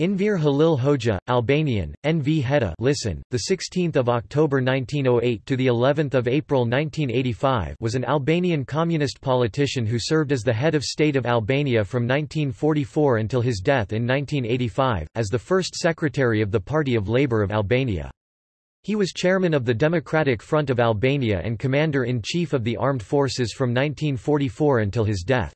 Enver Halil Hoxha, Albanian, N.V. Heda listen, the 16th of October 1908 to the 11th of April 1985 was an Albanian communist politician who served as the head of state of Albania from 1944 until his death in 1985, as the first secretary of the Party of Labour of Albania. He was chairman of the Democratic Front of Albania and commander-in-chief of the armed forces from 1944 until his death.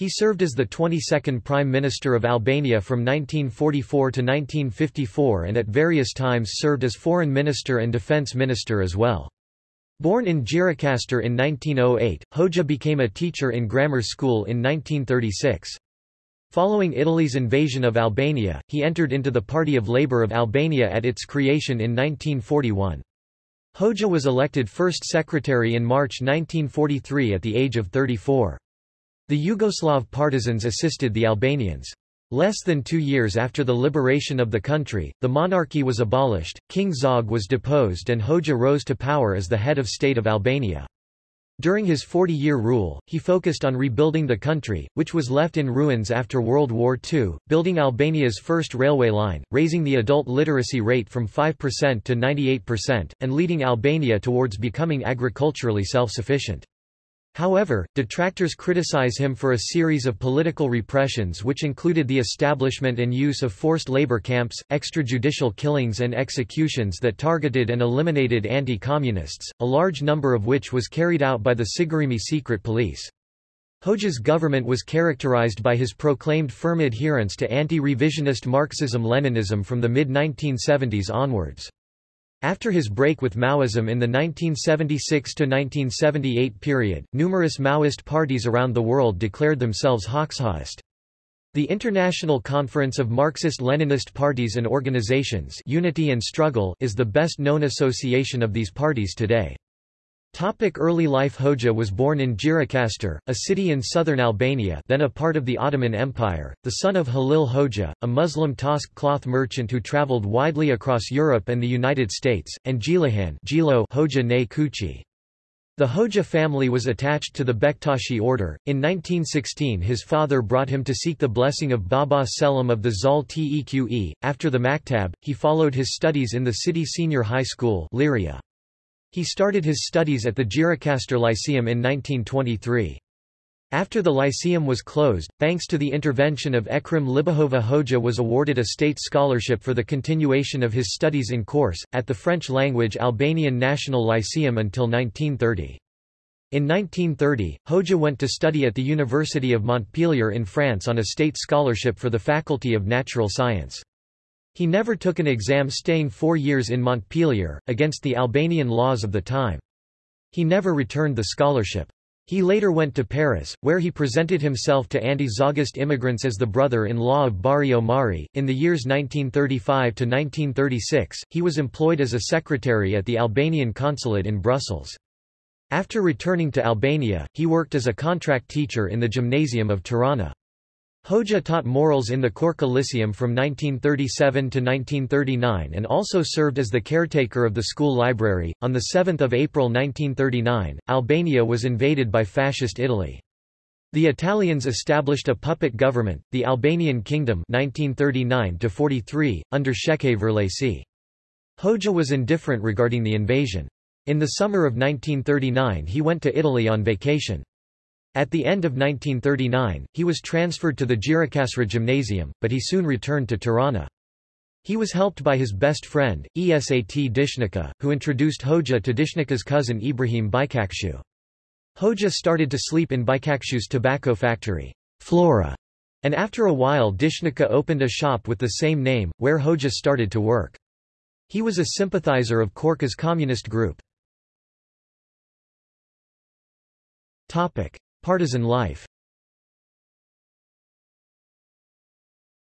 He served as the 22nd Prime Minister of Albania from 1944 to 1954 and at various times served as Foreign Minister and Defence Minister as well. Born in Gjirokastër in 1908, Hoxha became a teacher in grammar school in 1936. Following Italy's invasion of Albania, he entered into the Party of Labour of Albania at its creation in 1941. Hoxha was elected first secretary in March 1943 at the age of 34. The Yugoslav partisans assisted the Albanians. Less than two years after the liberation of the country, the monarchy was abolished, King Zog was deposed and Hoxha rose to power as the head of state of Albania. During his 40-year rule, he focused on rebuilding the country, which was left in ruins after World War II, building Albania's first railway line, raising the adult literacy rate from 5% to 98%, and leading Albania towards becoming agriculturally self-sufficient. However, detractors criticize him for a series of political repressions which included the establishment and use of forced labor camps, extrajudicial killings and executions that targeted and eliminated anti-communists, a large number of which was carried out by the Sigurimi secret police. Hoxha's government was characterized by his proclaimed firm adherence to anti-revisionist Marxism-Leninism from the mid-1970s onwards. After his break with Maoism in the 1976–1978 period, numerous Maoist parties around the world declared themselves Hoxhaist. The International Conference of Marxist-Leninist Parties and Organizations Unity and Struggle is the best-known association of these parties today. Topic early life Hoxha was born in Gjirokastër, a city in southern Albania then a part of the Ottoman Empire, the son of Halil Hoxha, a Muslim Tosk cloth merchant who traveled widely across Europe and the United States, and Gjilahan Gjilo Hoxha ne Kuqi. The Hoxha family was attached to the Bektashi order. In 1916 his father brought him to seek the blessing of Baba Selim of the Zal Teque. After the Maktab, he followed his studies in the city senior high school Liria. He started his studies at the Gjirokastër Lyceum in 1923. After the Lyceum was closed, thanks to the intervention of Ekrem Libohova Hoxha was awarded a state scholarship for the continuation of his studies in Korçë, at the French-language Albanian National Lyceum until 1930. In 1930, Hoxha went to study at the University of Montpellier in France on a state scholarship for the Faculty of Natural Science. He never took an exam staying four years in Montpellier, against the Albanian laws of the time. He never returned the scholarship. He later went to Paris, where he presented himself to anti-Zogist immigrants as the brother-in-law of Bahri Omari. In the years 1935 to 1936, he was employed as a secretary at the Albanian consulate in Brussels. After returning to Albania, he worked as a contract teacher in the Gymnasium of Tirana. Hoxha taught morals in the Korça Lyceum from 1937 to 1939 and also served as the caretaker of the school library. On 7 April 1939, Albania was invaded by Fascist Italy. The Italians established a puppet government, the Albanian Kingdom 1939 under Shefqet Vërlaci. Hoxha was indifferent regarding the invasion. In the summer of 1939 he went to Italy on vacation. At the end of 1939, he was transferred to the Gjirokastra Gymnasium, but he soon returned to Tirana. He was helped by his best friend, Esat Dishnica, who introduced Hoxha to Dishnica's cousin Ibrahim Biçakçiu. Hoxha started to sleep in Biçakçiu's tobacco factory, Flora, and after a while Dishnica opened a shop with the same name, where Hoxha started to work. He was a sympathizer of Korça's communist group. Partisan life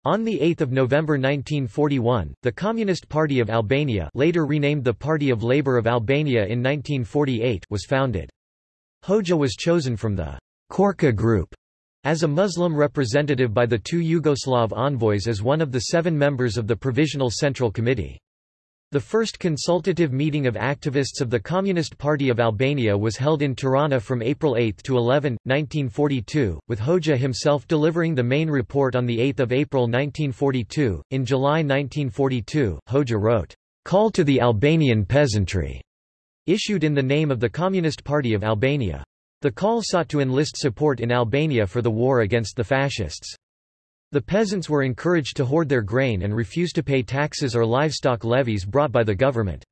On 8 November 1941, the Communist Party of Albania later renamed the Party of Labour of Albania in 1948 was founded. Hoxha was chosen from the Korça group as a Muslim representative by the two Yugoslav envoys as one of the seven members of the Provisional Central Committee. The first consultative meeting of activists of the Communist Party of Albania was held in Tirana from April 8 to 11, 1942, with Hoxha himself delivering the main report on 8 April 1942. In July 1942, Hoxha wrote, Call to the Albanian Peasantry, issued in the name of the Communist Party of Albania. The call sought to enlist support in Albania for the war against the fascists. The peasants were encouraged to hoard their grain and refuse to pay taxes or livestock levies brought by the government.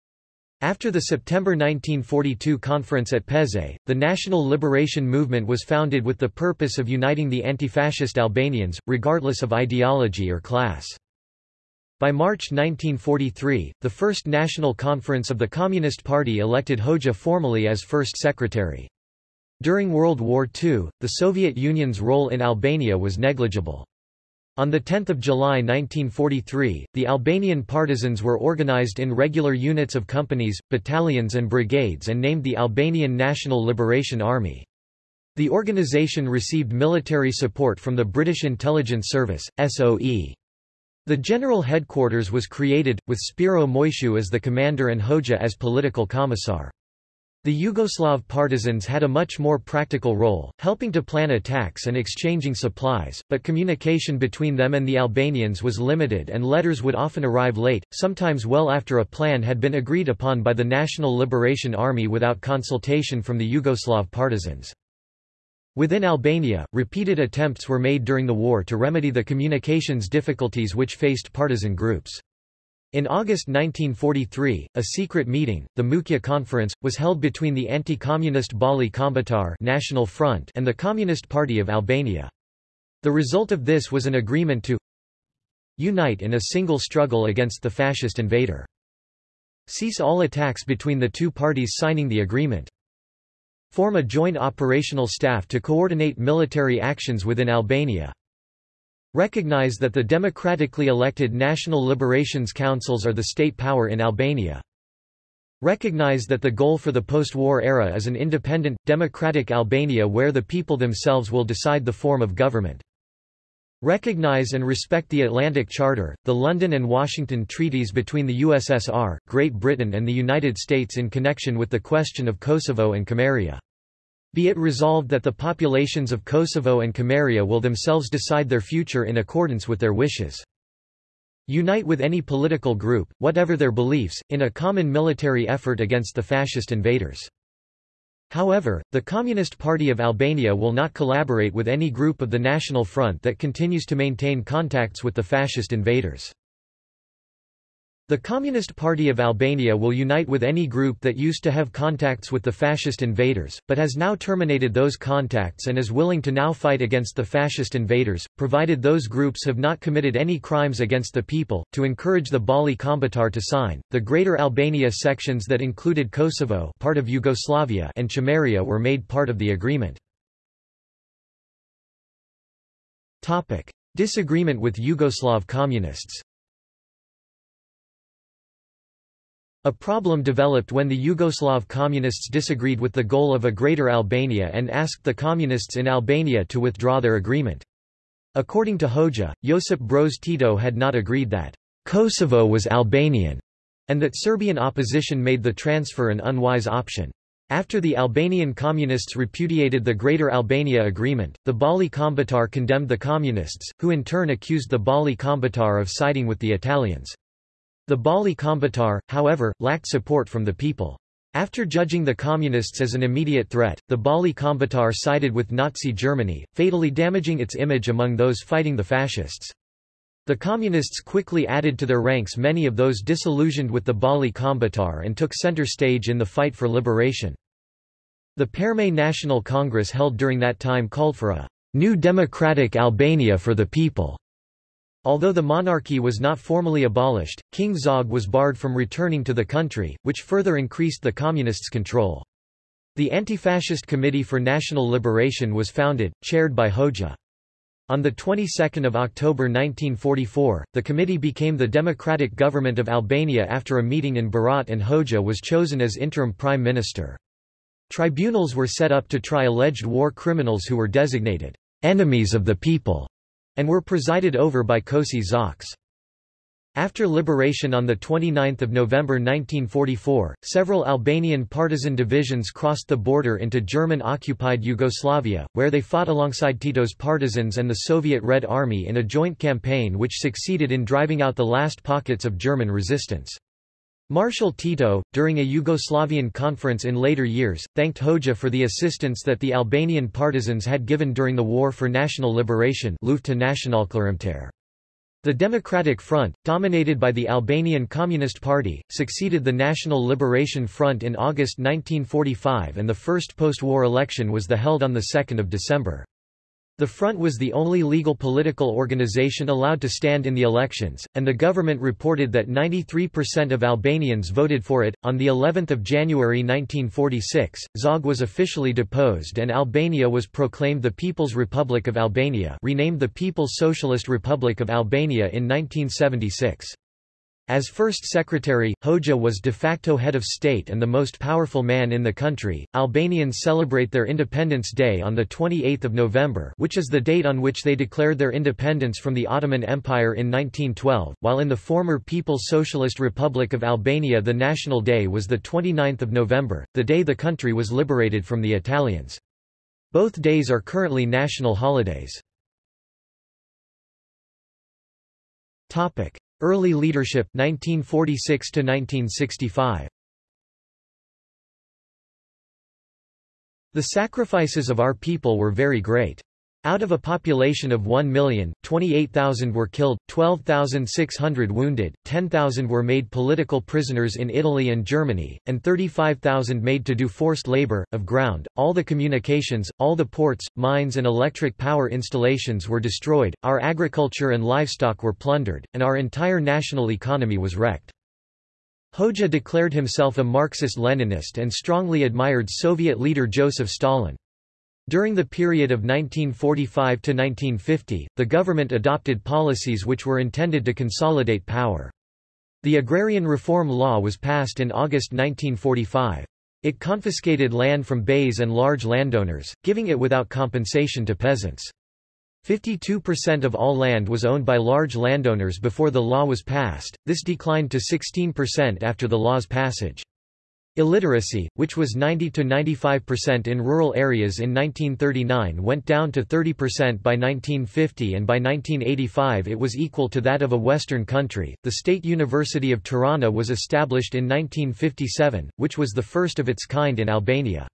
After the September 1942 conference at Peza, the National Liberation Movement was founded with the purpose of uniting the anti-fascist Albanians, regardless of ideology or class. By March 1943, the First National Conference of the Communist Party elected Hoxha formally as first secretary. During World War II, the Soviet Union's role in Albania was negligible. On 10 July 1943, the Albanian partisans were organized in regular units of companies, battalions and brigades and named the Albanian National Liberation Army. The organization received military support from the British Intelligence Service, SOE. The general headquarters was created, with Spiro Moisiu as the commander and Hoxha as political commissar. The Yugoslav partisans had a much more practical role, helping to plan attacks and exchanging supplies, but communication between them and the Albanians was limited and letters would often arrive late, sometimes well after a plan had been agreed upon by the National Liberation Army without consultation from the Yugoslav partisans. Within Albania, repeated attempts were made during the war to remedy the communications difficulties which faced partisan groups. In August 1943, a secret meeting, the Mukja Conference, was held between the anti-communist Balli Kombëtar National Front and the Communist Party of Albania. The result of this was an agreement to unite in a single struggle against the fascist invader. Cease all attacks between the two parties signing the agreement. Form a joint operational staff to coordinate military actions within Albania. Recognize that the democratically elected National Liberations Councils are the state power in Albania. Recognize that the goal for the post-war era is an independent, democratic Albania where the people themselves will decide the form of government. Recognize and respect the Atlantic Charter, the London and Washington treaties between the USSR, Great Britain and the United States in connection with the question of Kosovo and Chameria. Be it resolved that the populations of Kosovo and Chameria will themselves decide their future in accordance with their wishes. Unite with any political group, whatever their beliefs, in a common military effort against the fascist invaders. However, the Communist Party of Albania will not collaborate with any group of the National Front that continues to maintain contacts with the fascist invaders. The Communist Party of Albania will unite with any group that used to have contacts with the fascist invaders, but has now terminated those contacts and is willing to now fight against the fascist invaders, provided those groups have not committed any crimes against the people, to encourage the Balli Kombëtar to sign. The Greater Albania sections that included Kosovo part of Yugoslavia and Chameria were made part of the agreement. Disagreement with Yugoslav communists A problem developed when the Yugoslav communists disagreed with the goal of a Greater Albania and asked the communists in Albania to withdraw their agreement. According to Hoxha, Josip Broz Tito had not agreed that Kosovo was Albanian, and that Serbian opposition made the transfer an unwise option. After the Albanian communists repudiated the Greater Albania Agreement, the Balli Kombëtar condemned the communists, who in turn accused the Balli Kombëtar of siding with the Italians. The Balli Kombëtar, however, lacked support from the people. After judging the Communists as an immediate threat, the Balli Kombëtar sided with Nazi Germany, fatally damaging its image among those fighting the fascists. The Communists quickly added to their ranks many of those disillusioned with the Balli Kombëtar and took center stage in the fight for liberation. The Përmet National Congress held during that time called for a new democratic Albania for the people. Although the monarchy was not formally abolished, King Zog was barred from returning to the country, which further increased the communists' control. The Anti-Fascist Committee for National Liberation was founded, chaired by Hoxha. On the 22nd of October 1944, the committee became the democratic government of Albania after a meeting in Berat and Hoxha was chosen as interim prime minister. Tribunals were set up to try alleged war criminals who were designated enemies of the people and were presided over by Koçi Xoxe. After liberation on 29 November 1944, several Albanian partisan divisions crossed the border into German-occupied Yugoslavia, where they fought alongside Tito's partisans and the Soviet Red Army in a joint campaign which succeeded in driving out the last pockets of German resistance. Marshal Tito, during a Yugoslavian conference in later years, thanked Hoxha for the assistance that the Albanian partisans had given during the War for National Liberation the Democratic Front, dominated by the Albanian Communist Party, succeeded the National Liberation Front in August 1945 and the first post-war election was the held on 2 December. The Front was the only legal political organization allowed to stand in the elections, and the government reported that 93% of Albanians voted for it. On the 11th of January 1946, Zog was officially deposed and Albania was proclaimed the People's Republic of Albania, renamed the People's Socialist Republic of Albania in 1976. As first secretary, Hoxha was de facto head of state and the most powerful man in the country. Albanians celebrate their Independence Day on the 28th of November, which is the date on which they declared their independence from the Ottoman Empire in 1912, while in the former People's Socialist Republic of Albania the national day was the 29th of November, the day the country was liberated from the Italians. Both days are currently national holidays. Topic: Early leadership 1946 to 1965 The sacrifices of our people were very great. Out of a population of 1 million, 28,000 were killed, 12,600 wounded, 10,000 were made political prisoners in Italy and Germany, and 35,000 made to do forced labor, of ground. All the communications, all the ports, mines and electric power installations were destroyed, our agriculture and livestock were plundered, and our entire national economy was wrecked. Hoxha declared himself a Marxist-Leninist and strongly admired Soviet leader Joseph Stalin. During the period of 1945 to 1950, the government adopted policies which were intended to consolidate power. The Agrarian Reform Law was passed in August 1945. It confiscated land from beys and large landowners, giving it without compensation to peasants. 52% of all land was owned by large landowners before the law was passed, this declined to 16% after the law's passage. Illiteracy, which was 90–95% in rural areas in 1939 went down to 30% by 1950 and by 1985 it was equal to that of a Western country. The State University of Tirana was established in 1957, which was the first of its kind in Albania.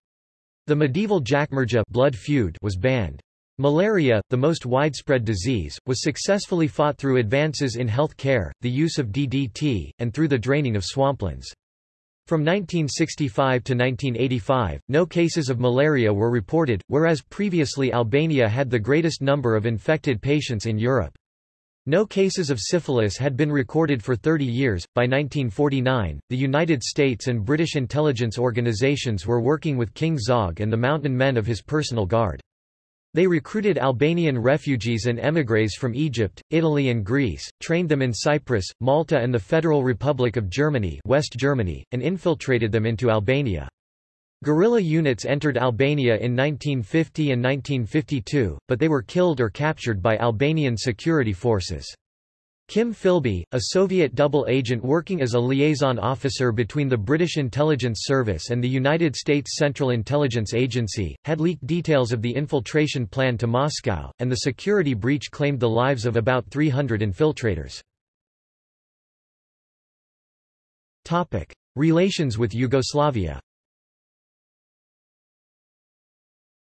The medieval gjakmarrja blood feud was banned. Malaria, the most widespread disease, was successfully fought through advances in health care, the use of DDT, and through the draining of swamplands. From 1965 to 1985, no cases of malaria were reported, whereas previously Albania had the greatest number of infected patients in Europe. No cases of syphilis had been recorded for 30 years. By 1949, the United States and British intelligence organizations were working with King Zog and the mountain men of his personal guard. They recruited Albanian refugees and émigrés from Egypt, Italy and Greece, trained them in Cyprus, Malta and the Federal Republic of Germany, West Germany and infiltrated them into Albania. Guerrilla units entered Albania in 1950 and 1952, but they were killed or captured by Albanian security forces. Kim Philby, a Soviet double agent working as a liaison officer between the British Intelligence Service and the United States Central Intelligence Agency, had leaked details of the infiltration plan to Moscow, and the security breach claimed the lives of about 300 infiltrators. Topic. Relations with Yugoslavia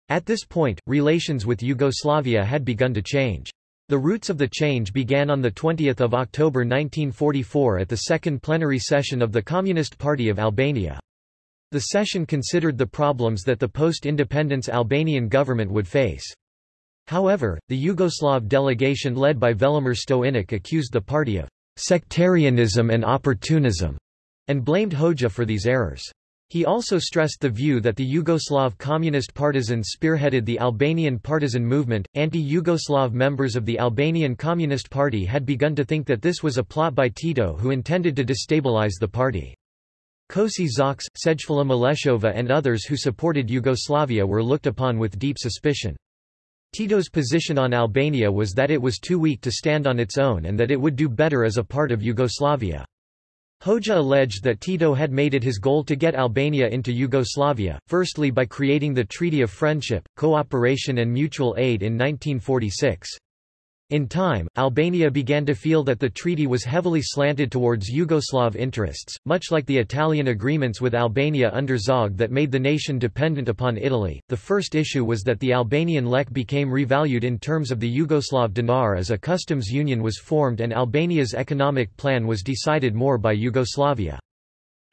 At this point, relations with Yugoslavia had begun to change. The roots of the change began on 20 October 1944 at the second plenary session of the Communist Party of Albania. The session considered the problems that the post-independence Albanian government would face. However, the Yugoslav delegation led by Velimir Stojnić accused the party of sectarianism and opportunism, and blamed Hoxha for these errors. He also stressed the view that the Yugoslav communist partisans spearheaded the Albanian partisan movement. Anti Yugoslav members of the Albanian Communist Party had begun to think that this was a plot by Tito who intended to destabilize the party. Koçi Xoxe, Sejfula Maleshova, and others who supported Yugoslavia were looked upon with deep suspicion. Tito's position on Albania was that it was too weak to stand on its own and that it would do better as a part of Yugoslavia. Hoxha alleged that Tito had made it his goal to get Albania into Yugoslavia, firstly by creating the Treaty of Friendship, Cooperation and Mutual Aid in 1946. In time, Albania began to feel that the treaty was heavily slanted towards Yugoslav interests, much like the Italian agreements with Albania under Zog that made the nation dependent upon Italy. The first issue was that the Albanian lek became revalued in terms of the Yugoslav dinar as a customs union was formed and Albania's economic plan was decided more by Yugoslavia.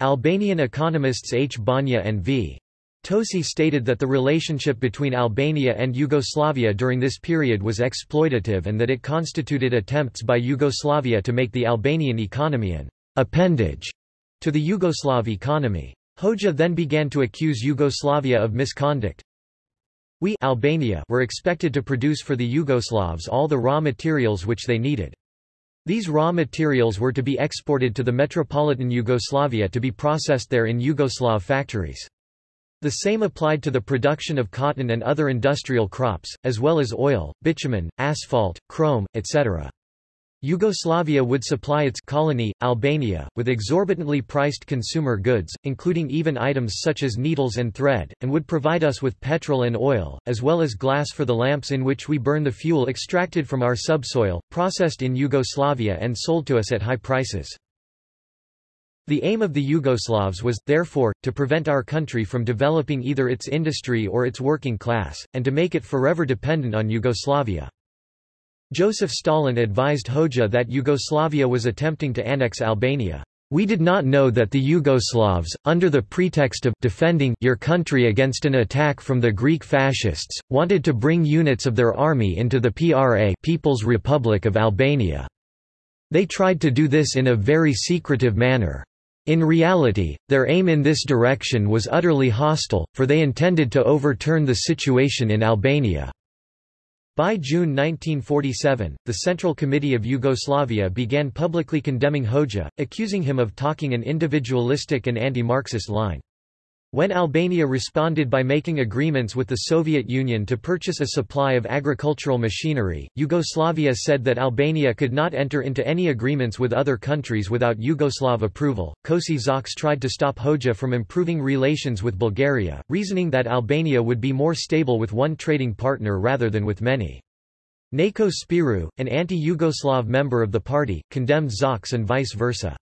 Albanian economists H. Banja and V. Toçi stated that the relationship between Albania and Yugoslavia during this period was exploitative and that it constituted attempts by Yugoslavia to make the Albanian economy an appendage to the Yugoslav economy. Hoxha then began to accuse Yugoslavia of misconduct. We Albania were expected to produce for the Yugoslavs all the raw materials which they needed. These raw materials were to be exported to the metropolitan Yugoslavia to be processed there in Yugoslav factories. The same applied to the production of cotton and other industrial crops, as well as oil, bitumen, asphalt, chrome, etc. Yugoslavia would supply its colony, Albania, with exorbitantly priced consumer goods, including even items such as needles and thread, and would provide us with petrol and oil, as well as glass for the lamps in which we burn the fuel extracted from our subsoil, processed in Yugoslavia and sold to us at high prices. The aim of the Yugoslavs was, therefore, to prevent our country from developing either its industry or its working class, and to make it forever dependent on Yugoslavia. Joseph Stalin advised Hoxha that Yugoslavia was attempting to annex Albania. We did not know that the Yugoslavs, under the pretext of defending your country against an attack from the Greek fascists, wanted to bring units of their army into the PRA People's Republic of Albania. They tried to do this in a very secretive manner. In reality, their aim in this direction was utterly hostile, for they intended to overturn the situation in Albania. By June 1947, the Central Committee of Yugoslavia began publicly condemning Hoxha, accusing him of talking an individualistic and anti-Marxist line. When Albania responded by making agreements with the Soviet Union to purchase a supply of agricultural machinery, Yugoslavia said that Albania could not enter into any agreements with other countries without Yugoslav approval. Koçi Xoxe tried to stop Hoxha from improving relations with Bulgaria, reasoning that Albania would be more stable with one trading partner rather than with many. Nako Spiru, an anti-Yugoslav member of the party, condemned Xoxe and vice versa.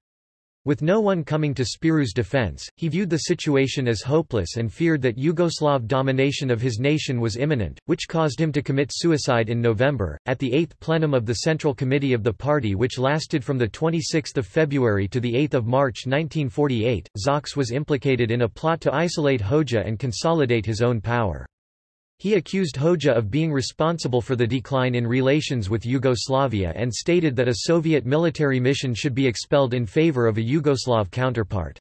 With no one coming to Spiru's defense, he viewed the situation as hopeless and feared that Yugoslav domination of his nation was imminent, which caused him to commit suicide in November. At the 8th plenum of the Central Committee of the party which lasted from 26 February to 8 March 1948, Xoxe was implicated in a plot to isolate Hoxha and consolidate his own power. He accused Hoxha of being responsible for the decline in relations with Yugoslavia and stated that a Soviet military mission should be expelled in favor of a Yugoslav counterpart.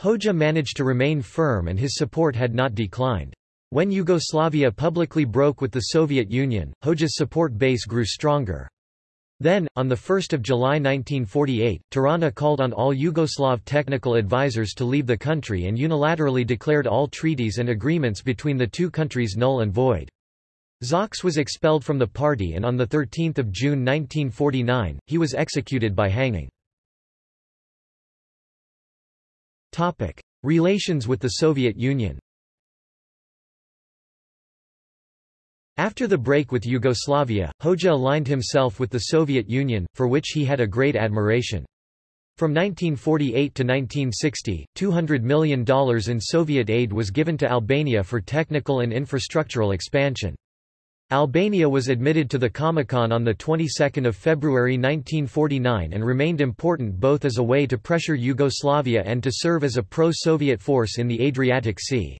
Hoxha managed to remain firm and his support had not declined. When Yugoslavia publicly broke with the Soviet Union, Hoxha's support base grew stronger. Then, on 1 July 1948, Tirana called on all Yugoslav technical advisers to leave the country and unilaterally declared all treaties and agreements between the two countries null and void. Xoxe was expelled from the party and on 13 June 1949, he was executed by hanging. Relations with the Soviet Union After the break with Yugoslavia, Hoxha aligned himself with the Soviet Union, for which he had a great admiration. From 1948 to 1960, $200 million in Soviet aid was given to Albania for technical and infrastructural expansion. Albania was admitted to the Comecon on the 22nd of February 1949 and remained important both as a way to pressure Yugoslavia and to serve as a pro-Soviet force in the Adriatic Sea.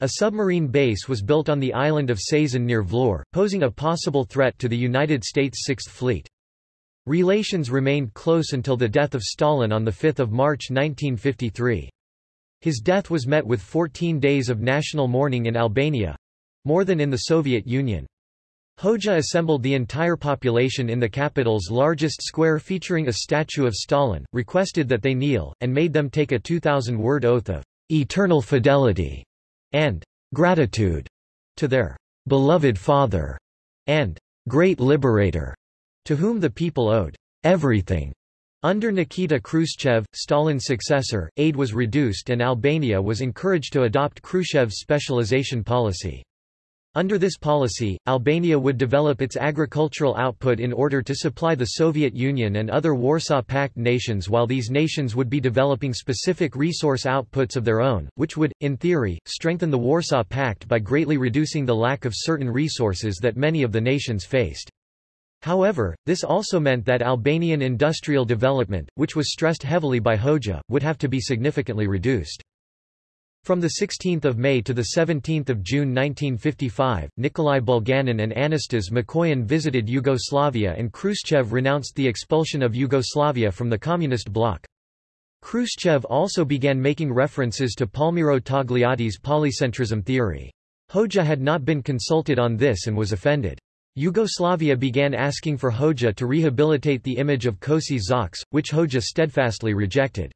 A submarine base was built on the island of Sazan near Vlorë, posing a possible threat to the United States Sixth Fleet. Relations remained close until the death of Stalin on 5 March 1953. His death was met with 14 days of national mourning in Albania—more than in the Soviet Union. Hoxha assembled the entire population in the capital's largest square featuring a statue of Stalin, requested that they kneel, and made them take a 2,000-word oath of eternal fidelity and gratitude to their beloved father. and great liberator, to whom the people owed everything. Under Nikita Khrushchev, Stalin's successor, aid was reduced and Albania was encouraged to adopt Khrushchev's specialization policy. Under this policy, Albania would develop its agricultural output in order to supply the Soviet Union and other Warsaw Pact nations while these nations would be developing specific resource outputs of their own, which would, in theory, strengthen the Warsaw Pact by greatly reducing the lack of certain resources that many of the nations faced. However, this also meant that Albanian industrial development, which was stressed heavily by Hoxha, would have to be significantly reduced. From 16 May to 17 June 1955, Nikolai Bulganin and Anastas Mikoyan visited Yugoslavia and Khrushchev renounced the expulsion of Yugoslavia from the Communist bloc. Khrushchev also began making references to Palmiro Togliatti's polycentrism theory. Hoxha had not been consulted on this and was offended. Yugoslavia began asking for Hoxha to rehabilitate the image of Koçi Xoxe, which Hoxha steadfastly rejected.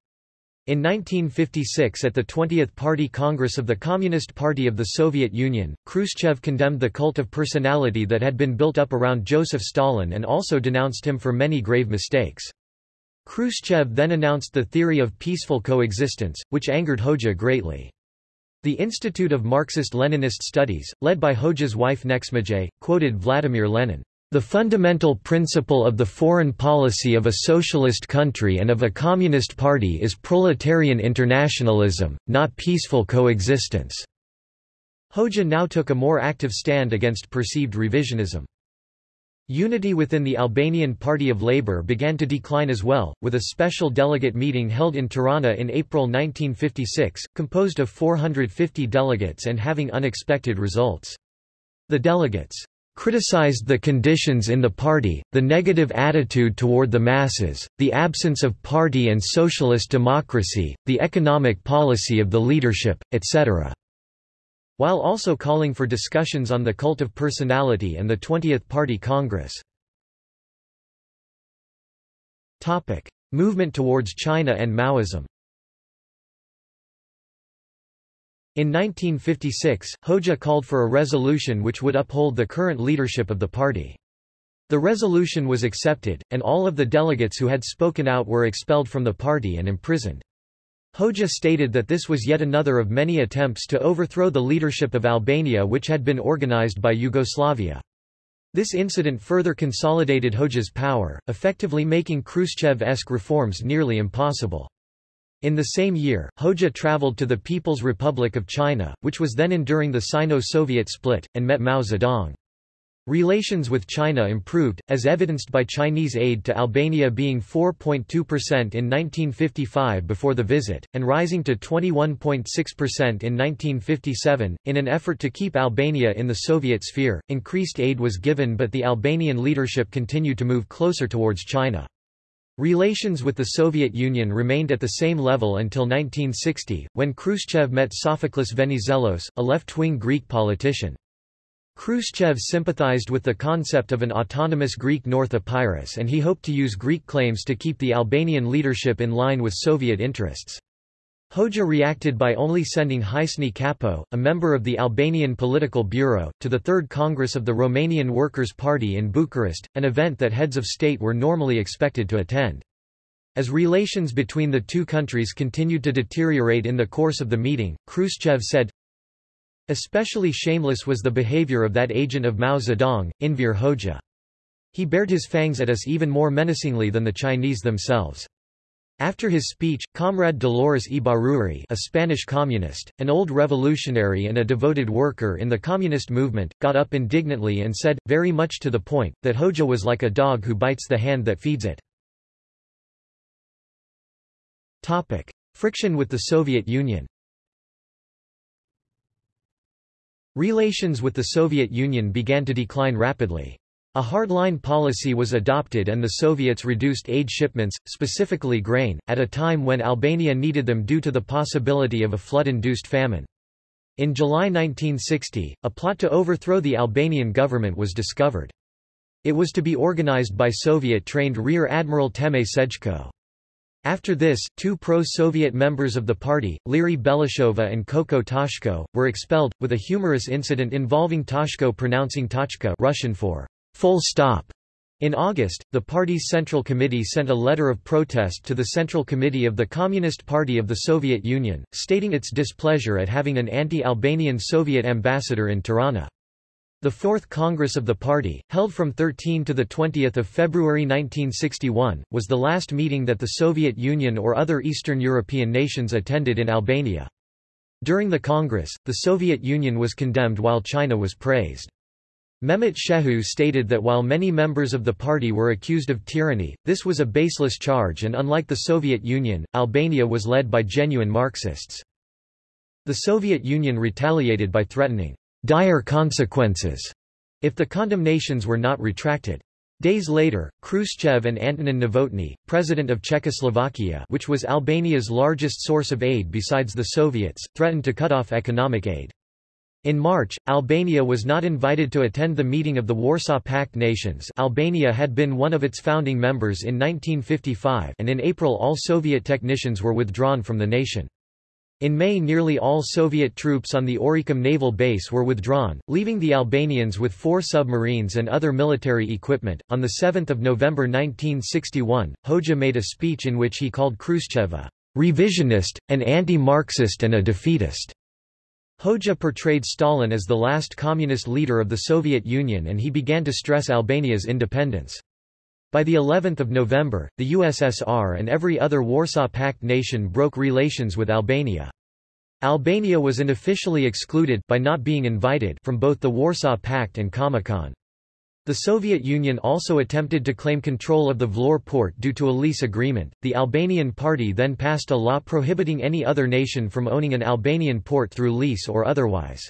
In 1956 at the 20th Party Congress of the Communist Party of the Soviet Union, Khrushchev condemned the cult of personality that had been built up around Joseph Stalin and also denounced him for many grave mistakes. Khrushchev then announced the theory of peaceful coexistence, which angered Hoxha greatly. The Institute of Marxist-Leninist Studies, led by Hoxha's wife Nexhmije, quoted Vladimir Lenin. The fundamental principle of the foreign policy of a socialist country and of a communist party is proletarian internationalism, not peaceful coexistence." Hoxha now took a more active stand against perceived revisionism. Unity within the Albanian Party of Labour began to decline as well, with a special delegate meeting held in Tirana in April 1956, composed of 450 delegates and having unexpected results. The delegates criticized the conditions in the party, the negative attitude toward the masses, the absence of party and socialist democracy, the economic policy of the leadership, etc. While also calling for discussions on the cult of personality and the 20th Party Congress. Movement towards China and Maoism In 1956, Hoxha called for a resolution which would uphold the current leadership of the party. The resolution was accepted, and all of the delegates who had spoken out were expelled from the party and imprisoned. Hoxha stated that this was yet another of many attempts to overthrow the leadership of Albania which had been organized by Yugoslavia. This incident further consolidated Hoxha's power, effectively making Khrushchev-esque reforms nearly impossible. In the same year, Hoxha traveled to the People's Republic of China, which was then enduring the Sino-Soviet split, and met Mao Zedong. Relations with China improved, as evidenced by Chinese aid to Albania being 4.2% in 1955 before the visit, and rising to 21.6% in 1957. In an effort to keep Albania in the Soviet sphere, increased aid was given but the Albanian leadership continued to move closer towards China. Relations with the Soviet Union remained at the same level until 1960, when Khrushchev met Sophocles Venizelos, a left-wing Greek politician. Khrushchev sympathized with the concept of an autonomous Greek North Epirus and he hoped to use Greek claims to keep the Albanian leadership in line with Soviet interests. Hoxha reacted by only sending Hysni Kapo, a member of the Albanian Political Bureau, to the Third Congress of the Romanian Workers' Party in Bucharest, an event that heads of state were normally expected to attend. As relations between the two countries continued to deteriorate in the course of the meeting, Khrushchev said, Especially shameless was the behavior of that agent of Mao Zedong, Enver Hoxha. He bared his fangs at us even more menacingly than the Chinese themselves. After his speech, Comrade Dolores Ibarruri a Spanish communist, an old revolutionary and a devoted worker in the communist movement, got up indignantly and said, very much to the point, that Hoxha was like a dog who bites the hand that feeds it. Topic. Friction with the Soviet Union Relations with the Soviet Union began to decline rapidly. A hardline policy was adopted and the Soviets reduced aid shipments, specifically grain, at a time when Albania needed them due to the possibility of a flood-induced famine. In July 1960, a plot to overthrow the Albanian government was discovered. It was to be organized by Soviet-trained Rear Admiral Teme Sejko. After this, two pro-Soviet members of the party, Liri Belishova and Koço Tashko, were expelled, with a humorous incident involving Tashko pronouncing Tochka Russian for full stop. In August, the party's Central Committee sent a letter of protest to the Central Committee of the Communist Party of the Soviet Union, stating its displeasure at having an anti-Albanian Soviet ambassador in Tirana. The Fourth Congress of the party, held from 13 to 20 February 1961, was the last meeting that the Soviet Union or other Eastern European nations attended in Albania. During the Congress, the Soviet Union was condemned while China was praised. Mehmet Shehu stated that while many members of the party were accused of tyranny, this was a baseless charge and unlike the Soviet Union, Albania was led by genuine Marxists. The Soviet Union retaliated by threatening dire consequences if the condemnations were not retracted. Days later, Khrushchev and Antonin Novotny, president of Czechoslovakia which was Albania's largest source of aid besides the Soviets, threatened to cut off economic aid. In March, Albania was not invited to attend the meeting of the Warsaw Pact nations Albania had been one of its founding members in 1955 and in April all Soviet technicians were withdrawn from the nation. In May nearly all Soviet troops on the Oricum naval base were withdrawn, leaving the Albanians with four submarines and other military equipment. On 7 November 1961, Hoxha made a speech in which he called Khrushchev a revisionist, an anti-Marxist and a defeatist. Hoxha portrayed Stalin as the last communist leader of the Soviet Union and he began to stress Albania's independence. By the 11th of November, the USSR and every other Warsaw Pact nation broke relations with Albania. Albania was unofficially excluded by not being invited from both the Warsaw Pact and Comecon. The Soviet Union also attempted to claim control of the Vlorë port due to a lease agreement. The Albanian Party then passed a law prohibiting any other nation from owning an Albanian port through lease or otherwise.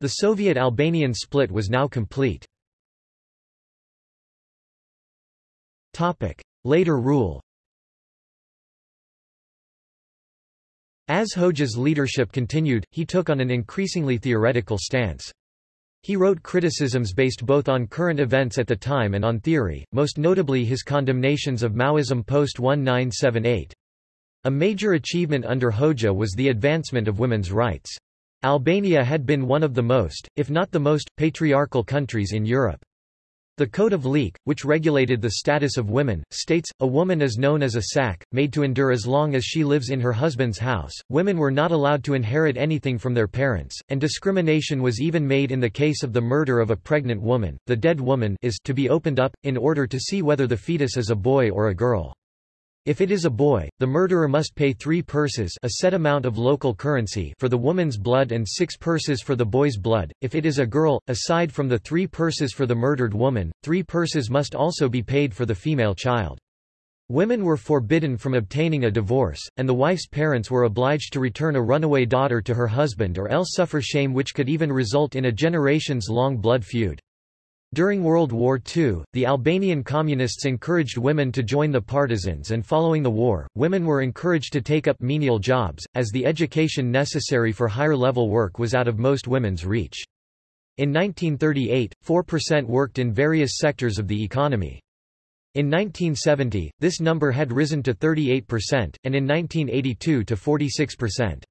The Soviet-Albanian split was now complete. Topic: Later rule As Hoxha's leadership continued, he took on an increasingly theoretical stance. He wrote criticisms based both on current events at the time and on theory, most notably his condemnations of Maoism post-1978. A major achievement under Hoxha was the advancement of women's rights. Albania had been one of the most, if not the most, patriarchal countries in Europe. The Code of Lekë, which regulated the status of women, states, a woman is known as a sack, made to endure as long as she lives in her husband's house. Women were not allowed to inherit anything from their parents, and discrimination was even made in the case of the murder of a pregnant woman. The dead woman is to be opened up, in order to see whether the fetus is a boy or a girl. If it is a boy, the murderer must pay three purses a set amount of local currency for the woman's blood and six purses for the boy's blood. If it is a girl, aside from the three purses for the murdered woman, three purses must also be paid for the female child. Women were forbidden from obtaining a divorce, and the wife's parents were obliged to return a runaway daughter to her husband or else suffer shame which could even result in a generations-long blood feud. During World War II, the Albanian communists encouraged women to join the partisans and following the war, women were encouraged to take up menial jobs, as the education necessary for higher-level work was out of most women's reach. In 1938, 4% worked in various sectors of the economy. In 1970, this number had risen to 38%, and in 1982 to 46%.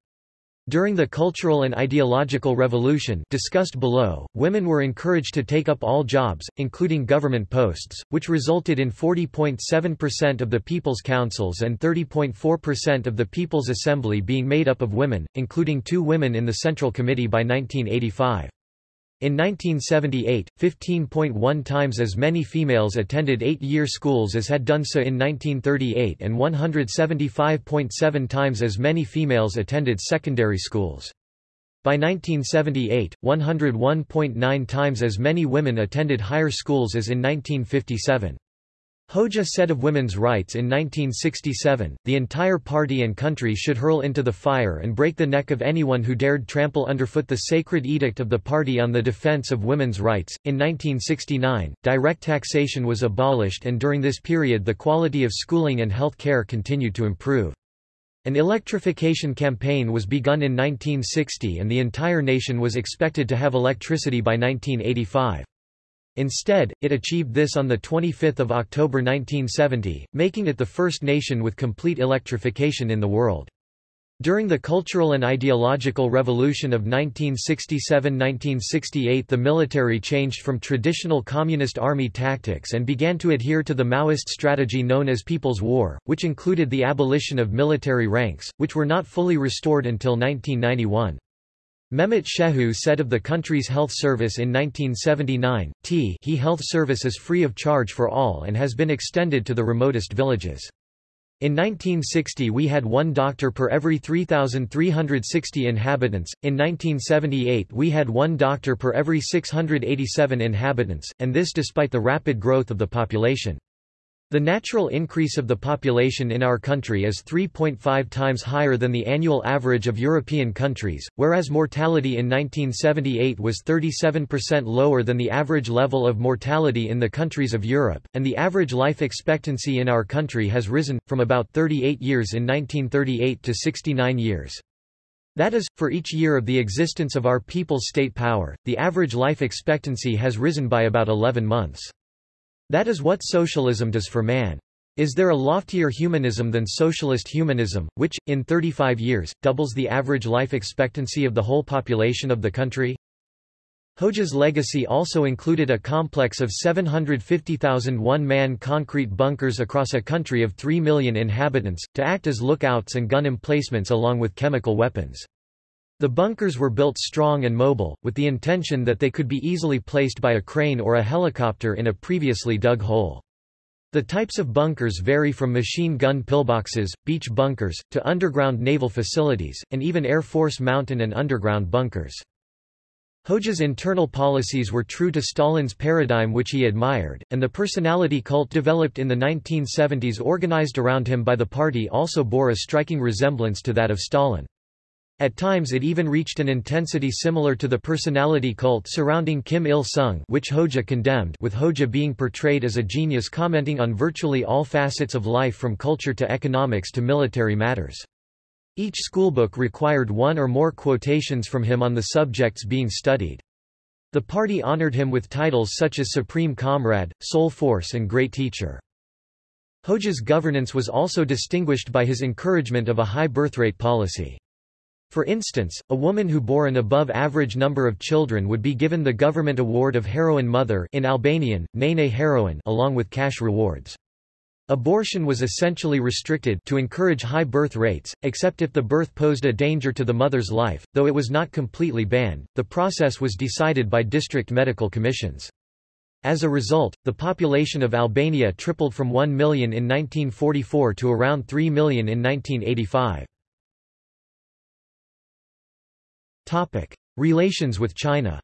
During the Cultural and Ideological Revolution discussed below, women were encouraged to take up all jobs, including government posts, which resulted in 40.7% of the People's Councils and 30.4% of the People's Assembly being made up of women, including two women in the Central Committee by 1985. In 1978, 15.1 times as many females attended eight-year schools as had done so in 1938 and 175.7 times as many females attended secondary schools. By 1978, 101.9 times as many women attended higher schools as in 1957. Hoxha said of women's rights in 1967, the entire party and country should hurl into the fire and break the neck of anyone who dared trample underfoot the sacred edict of the party on the defense of women's rights. In 1969, direct taxation was abolished and during this period the quality of schooling and health care continued to improve. An electrification campaign was begun in 1960 and the entire nation was expected to have electricity by 1985. Instead, it achieved this on 25 October 1970, making it the first nation with complete electrification in the world. During the Cultural and Ideological Revolution of 1967–1968 the military changed from traditional Communist army tactics and began to adhere to the Maoist strategy known as People's War, which included the abolition of military ranks, which were not fully restored until 1991. Mehmet Shehu said of the country's health service in 1979, T he health service is free of charge for all and has been extended to the remotest villages. In 1960 we had one doctor per every 3,360 inhabitants, in 1978 we had one doctor per every 687 inhabitants, and this despite the rapid growth of the population. The natural increase of the population in our country is 3.5 times higher than the annual average of European countries, whereas mortality in 1978 was 37% lower than the average level of mortality in the countries of Europe, and the average life expectancy in our country has risen, from about 38 years in 1938 to 69 years. That is, for each year of the existence of our people's state power, the average life expectancy has risen by about 11 months. That is what socialism does for man. Is there a loftier humanism than socialist humanism, which, in 35 years, doubles the average life expectancy of the whole population of the country? Hoxha's legacy also included a complex of 750,000 one-man concrete bunkers across a country of 3 million inhabitants, to act as lookouts and gun emplacements along with chemical weapons. The bunkers were built strong and mobile, with the intention that they could be easily placed by a crane or a helicopter in a previously dug hole. The types of bunkers vary from machine gun pillboxes, beach bunkers, to underground naval facilities, and even Air Force mountain and underground bunkers. Hoxha's internal policies were true to Stalin's paradigm which he admired, and the personality cult developed in the 1970s organized around him by the party also bore a striking resemblance to that of Stalin. At times it even reached an intensity similar to the personality cult surrounding Kim Il-sung which Hoxha condemned with Hoxha being portrayed as a genius commenting on virtually all facets of life from culture to economics to military matters. Each schoolbook required one or more quotations from him on the subjects being studied. The party honored him with titles such as Supreme Comrade, Soul Force and Great Teacher. Hoxha's governance was also distinguished by his encouragement of a high birthrate policy. For instance, a woman who bore an above-average number of children would be given the government award of Heroine Mother in Albanian, Nene Heroine along with cash rewards. Abortion was essentially restricted to encourage high birth rates, except if the birth posed a danger to the mother's life, though it was not completely banned. The process was decided by district medical commissions. As a result, the population of Albania tripled from 1 million in 1944 to around 3 million in 1985. Topic: Relations with China.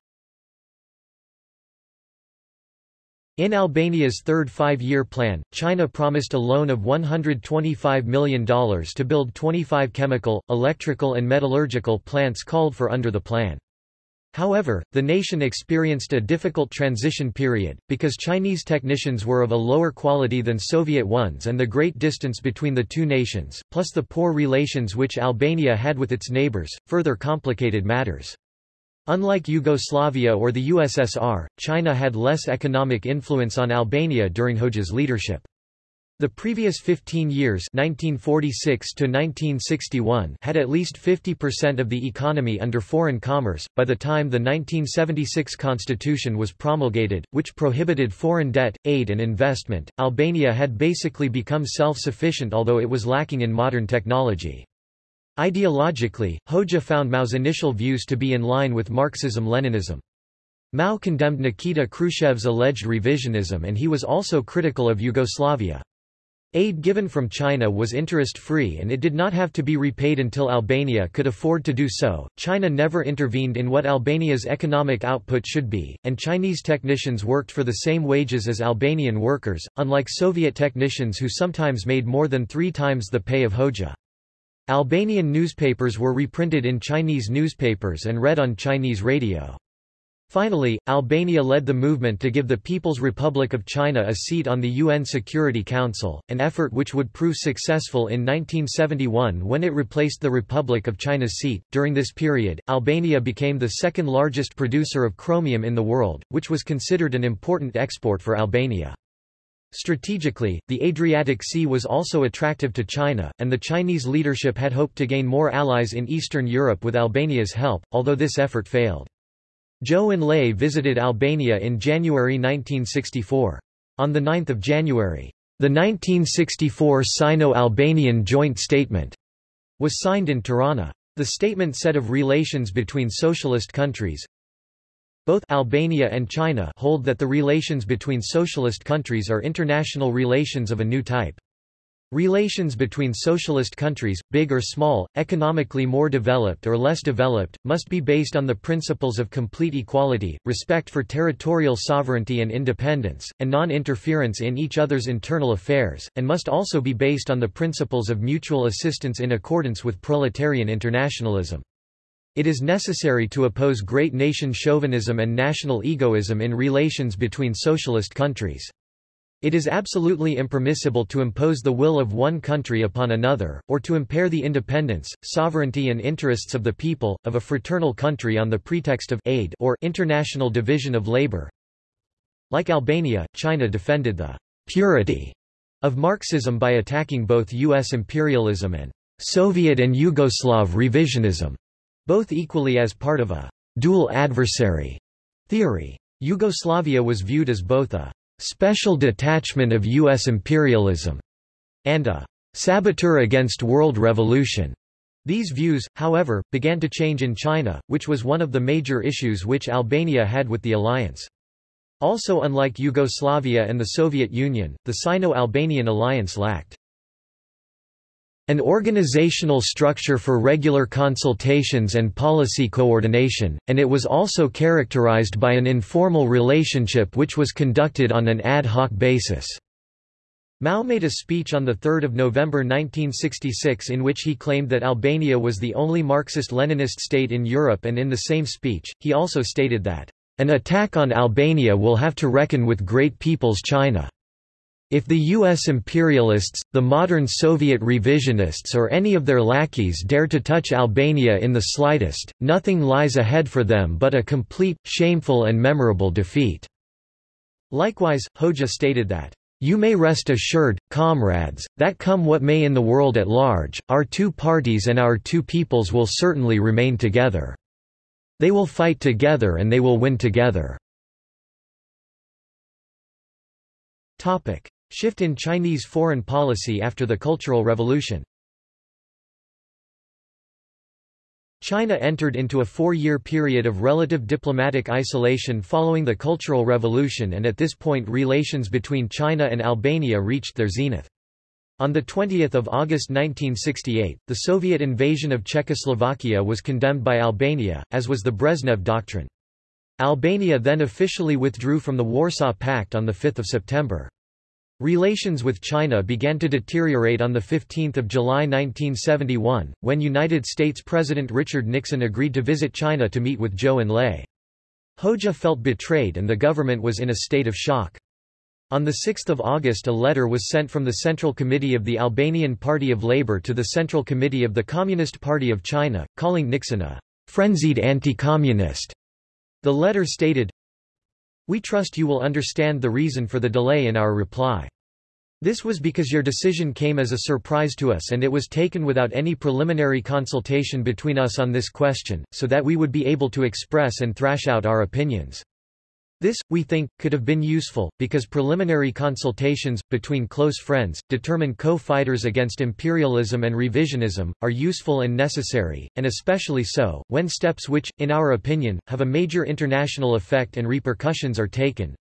In Albania's third five-year plan, China promised a loan of $125 million to build 25 chemical, electrical and metallurgical plants called for under the plan. However, the nation experienced a difficult transition period, because Chinese technicians were of a lower quality than Soviet ones and the great distance between the two nations, plus the poor relations which Albania had with its neighbors, further complicated matters. Unlike Yugoslavia or the USSR, China had less economic influence on Albania during Hoxha's leadership. The previous 15 years 1946 to 1961 had at least 50% of the economy under foreign commerce. By the time the 1976 constitution was promulgated, which prohibited foreign debt, aid and investment, Albania had basically become self-sufficient although it was lacking in modern technology. Ideologically, Hoxha found Mao's initial views to be in line with Marxism-Leninism. Mao condemned Nikita Khrushchev's alleged revisionism and he was also critical of Yugoslavia. Aid given from China was interest-free and it did not have to be repaid until Albania could afford to do so. China never intervened in what Albania's economic output should be, and Chinese technicians worked for the same wages as Albanian workers, unlike Soviet technicians who sometimes made more than three times the pay of Hoxha. Albanian newspapers were reprinted in Chinese newspapers and read on Chinese radio. Finally, Albania led the movement to give the People's Republic of China a seat on the UN Security Council, an effort which would prove successful in 1971 when it replaced the Republic of China's seat. During this period, Albania became the second largest producer of chromium in the world, which was considered an important export for Albania. Strategically, the Adriatic Sea was also attractive to China, and the Chinese leadership had hoped to gain more allies in Eastern Europe with Albania's help, although this effort failed. Zhou Enlai visited Albania in January 1964. On 9 January, the 1964 Sino-Albanian Joint Statement was signed in Tirana. The statement said of relations between socialist countries, both Albania and China hold that the relations between socialist countries are international relations of a new type. Relations between socialist countries, big or small, economically more developed or less developed, must be based on the principles of complete equality, respect for territorial sovereignty and independence, and non-interference in each other's internal affairs, and must also be based on the principles of mutual assistance in accordance with proletarian internationalism. It is necessary to oppose great nation chauvinism and national egoism in relations between socialist countries. It is absolutely impermissible to impose the will of one country upon another, or to impair the independence, sovereignty and interests of the people, of a fraternal country on the pretext of aid or international division of labor. Like Albania, China defended the purity of Marxism by attacking both U.S. imperialism and Soviet and Yugoslav revisionism, both equally as part of a dual adversary theory. Yugoslavia was viewed as both a special detachment of U.S. imperialism, and a saboteur against world revolution. These views, however, began to change in China, which was one of the major issues which Albania had with the alliance. Also unlike Yugoslavia and the Soviet Union, the Sino-Albanian alliance lacked an organizational structure for regular consultations and policy coordination, and it was also characterized by an informal relationship which was conducted on an ad hoc basis. Mao made a speech on 3 November 1966 in which he claimed that Albania was the only Marxist-Leninist state in Europe and in the same speech, he also stated that, "...an attack on Albania will have to reckon with Great People's China." If the U.S. imperialists, the modern Soviet revisionists or any of their lackeys dare to touch Albania in the slightest, nothing lies ahead for them but a complete, shameful and memorable defeat." Likewise, Hoxha stated that, "...you may rest assured, comrades, that come what may in the world at large, our two parties and our two peoples will certainly remain together. They will fight together and they will win together." Shift in Chinese foreign policy after the Cultural Revolution China entered into a four-year period of relative diplomatic isolation following the Cultural Revolution and at this point relations between China and Albania reached their zenith. On 20 August 1968, the Soviet invasion of Czechoslovakia was condemned by Albania, as was the Brezhnev Doctrine. Albania then officially withdrew from the Warsaw Pact on 5 September. Relations with China began to deteriorate on 15 July 1971, when United States President Richard Nixon agreed to visit China to meet with Zhou Enlai. Hoxha felt betrayed and the government was in a state of shock. On 6 August a letter was sent from the Central Committee of the Albanian Party of Labour to the Central Committee of the Communist Party of China, calling Nixon a frenzied anti-communist. The letter stated, we trust you will understand the reason for the delay in our reply. This was because your decision came as a surprise to us and it was taken without any preliminary consultation between us on this question, so that we would be able to express and thrash out our opinions. This, we think, could have been useful, because preliminary consultations, between close friends, determine co-fighters against imperialism and revisionism, are useful and necessary, and especially so, when steps which, in our opinion, have a major international effect and repercussions are taken.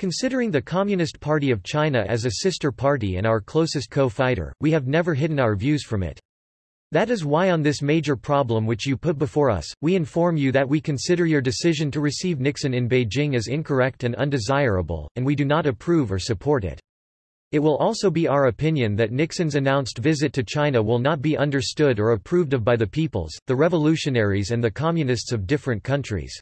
Considering the Communist Party of China as a sister party and our closest co-fighter, we have never hidden our views from it. That is why on this major problem which you put before us, we inform you that we consider your decision to receive Nixon in Beijing as incorrect and undesirable, and we do not approve or support it. It will also be our opinion that Nixon's announced visit to China will not be understood or approved of by the peoples, the revolutionaries and the communists of different countries.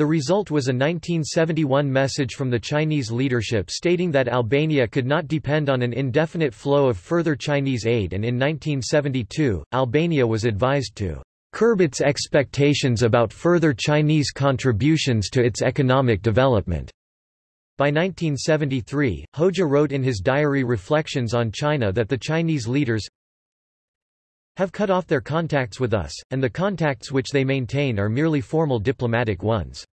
The result was a 1971 message from the Chinese leadership stating that Albania could not depend on an indefinite flow of further Chinese aid and in 1972, Albania was advised to curb its expectations about further Chinese contributions to its economic development. By 1973, Hoxha wrote in his diary Reflections on China that the Chinese leaders have cut off their contacts with us, and the contacts which they maintain are merely formal diplomatic ones.